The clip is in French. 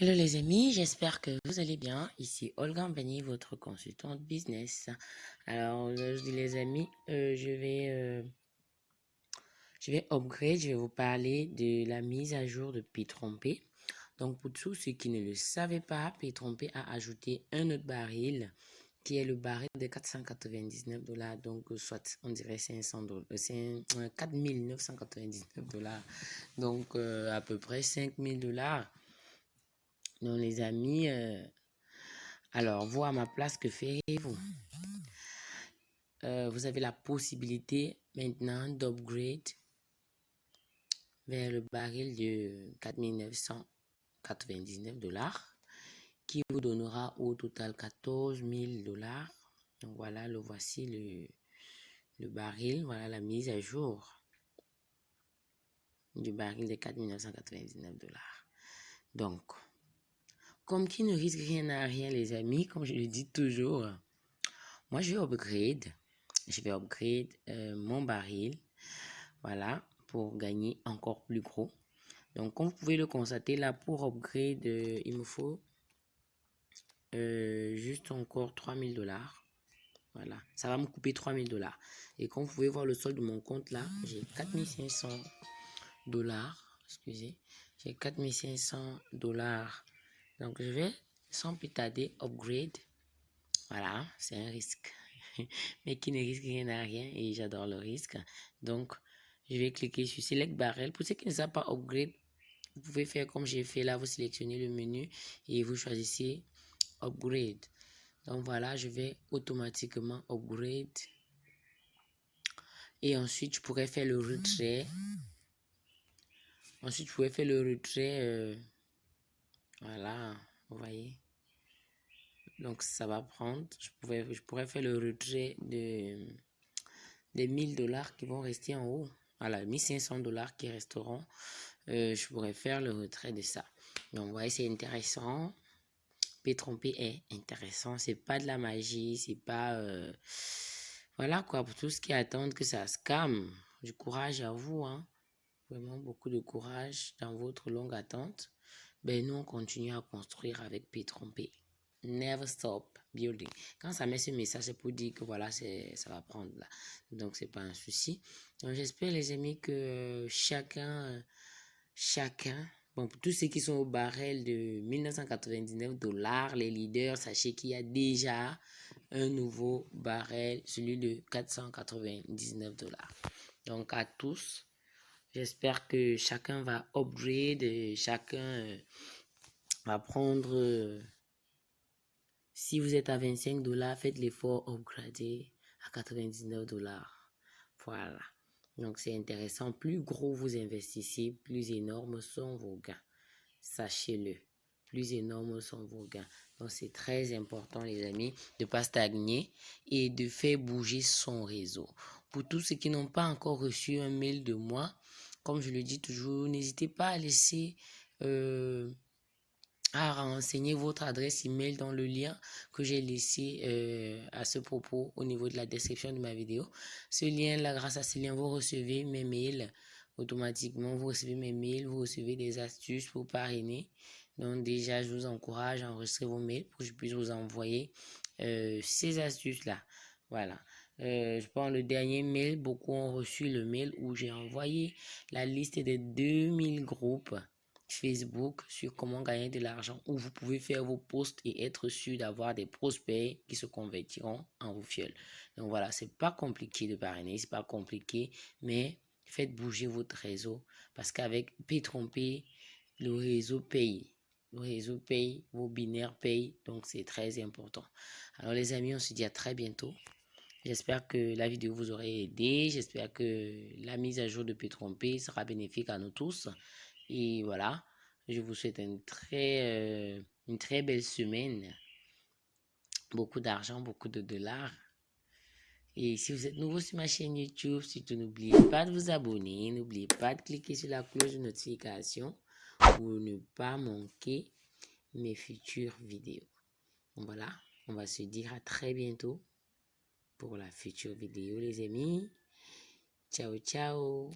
Hello les amis, j'espère que vous allez bien. Ici Olga Mbani, votre consultante business. Alors aujourd'hui les amis, euh, je vais euh, je vais upgrade, je vais vous parler de la mise à jour de P-Trompé. Donc pour tous ceux qui ne le savaient pas, P-Trompé a ajouté un autre baril qui est le baril de 499 dollars, donc soit on dirait 500 dollars, 4999 dollars, donc euh, à peu près 5000 dollars. Donc, les amis, euh, alors, vous à ma place, que ferez-vous euh, Vous avez la possibilité maintenant d'upgrade vers le baril de 4999 dollars qui vous donnera au total 14 000 dollars. Donc voilà, le voici le, baril, voilà la mise à jour du baril de 4999 dollars. Donc, comme qui ne risque rien à rien, les amis, comme je le dis toujours, moi, je vais upgrade. Je vais upgrade euh, mon baril. Voilà, pour gagner encore plus gros. Donc, comme vous pouvez le constater, là, pour upgrade, euh, il me faut euh, juste encore 3000 dollars. Voilà, ça va me couper 3000 dollars. Et comme vous pouvez voir le solde de mon compte là, j'ai 4500 dollars. Excusez, j'ai 4500 dollars donc, je vais sans plus tarder upgrade. Voilà, c'est un risque. Mais qui ne risque rien à rien et j'adore le risque. Donc, je vais cliquer sur Select Barrel. Pour ceux qui ne savent pas upgrade, vous pouvez faire comme j'ai fait là. Vous sélectionnez le menu et vous choisissez Upgrade. Donc voilà, je vais automatiquement upgrade. Et ensuite, je pourrais faire le retrait. Ensuite, je pourrais faire le retrait. Euh, voilà, vous voyez. Donc, ça va prendre. Je, pourrais faire le retrait de, des 1000 dollars qui vont rester en haut. Voilà, 1500 dollars qui resteront. Euh, je pourrais faire le retrait de ça. Donc, vous voyez, c'est intéressant. P-tromper est intéressant. C'est pas de la magie. C'est pas... Euh, voilà quoi, pour tous qui attendent que ça se calme. Du courage à vous. Hein. Vraiment beaucoup de courage dans votre longue attente ben nous, on continue à construire avec P trompé. Never stop building. Quand ça met ce message, c'est pour dire que voilà, ça va prendre là. Donc, c'est pas un souci. Donc, j'espère, les amis, que chacun, chacun, bon, pour tous ceux qui sont au barrel de 1999 dollars, les leaders, sachez qu'il y a déjà un nouveau barrel, celui de 499 dollars. Donc, à tous, J'espère que chacun va upgrade, chacun euh, va prendre... Euh, si vous êtes à 25 dollars, faites l'effort upgrader à 99 dollars. Voilà. Donc c'est intéressant. Plus gros vous investissez, plus énormes sont vos gains. Sachez-le. Plus énormes sont vos gains. Donc c'est très important les amis de ne pas stagner et de faire bouger son réseau. Pour tous ceux qui n'ont pas encore reçu un mail de moi, comme je le dis toujours, n'hésitez pas à laisser, euh, à renseigner votre adresse email dans le lien que j'ai laissé euh, à ce propos au niveau de la description de ma vidéo. Ce lien-là, grâce à ce lien, vous recevez mes mails automatiquement. Vous recevez mes mails, vous recevez des astuces pour parrainer. Donc déjà, je vous encourage à enregistrer vos mails pour que je puisse vous envoyer euh, ces astuces-là. Voilà. Euh, je prends le dernier mail. Beaucoup ont reçu le mail où j'ai envoyé la liste des 2000 groupes Facebook sur comment gagner de l'argent où vous pouvez faire vos posts et être sûr d'avoir des prospects qui se convertiront en vos fioles. Donc voilà, c'est pas compliqué de parrainer, c'est pas compliqué, mais faites bouger votre réseau parce qu'avec P-Trompé, le réseau paye. Le réseau paye, vos binaires payent, donc c'est très important. Alors les amis, on se dit à très bientôt. J'espère que la vidéo vous aura aidé. J'espère que la mise à jour de P-Trompé sera bénéfique à nous tous. Et voilà, je vous souhaite une très, euh, une très belle semaine. Beaucoup d'argent, beaucoup de dollars. Et si vous êtes nouveau sur ma chaîne YouTube, surtout n'oubliez pas de vous abonner. N'oubliez pas de cliquer sur la cloche de notification pour ne pas manquer mes futures vidéos. voilà, on va se dire à très bientôt pour la future vidéo les amis. Ciao ciao